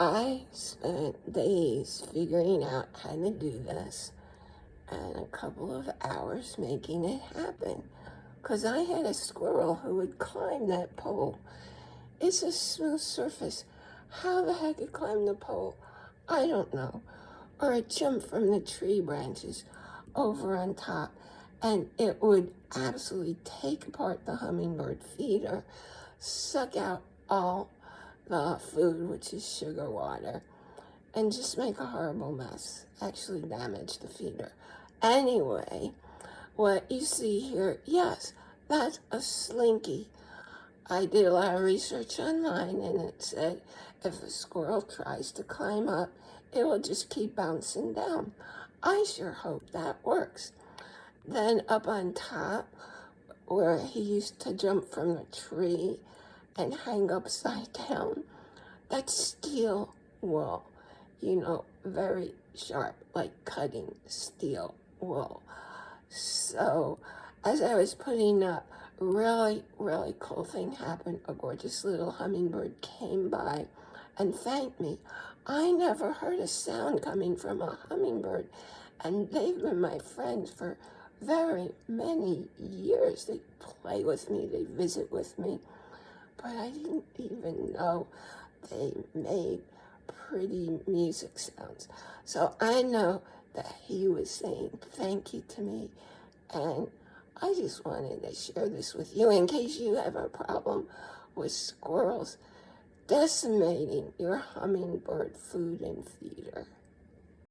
I spent days figuring out how to do this and a couple of hours making it happen. Because I had a squirrel who would climb that pole. It's a smooth surface. How the heck it climbed the pole, I don't know. Or it jumped from the tree branches over on top and it would absolutely take apart the hummingbird feeder, suck out all the food, which is sugar water, and just make a horrible mess, actually damage the feeder. Anyway, what you see here, yes, that's a slinky. I did a lot of research online and it said if a squirrel tries to climb up, it will just keep bouncing down. I sure hope that works. Then up on top, where he used to jump from the tree and hang upside down, That steel wool, you know, very sharp, like cutting steel wool. So as I was putting up, really, really cool thing happened. A gorgeous little hummingbird came by and thanked me. I never heard a sound coming from a hummingbird, and they've been my friends for very many years. They play with me, they visit with me, but I didn't even know they made pretty music sounds. So I know that he was saying thank you to me, and I just wanted to share this with you in case you have a problem with squirrels decimating your hummingbird food and feeder.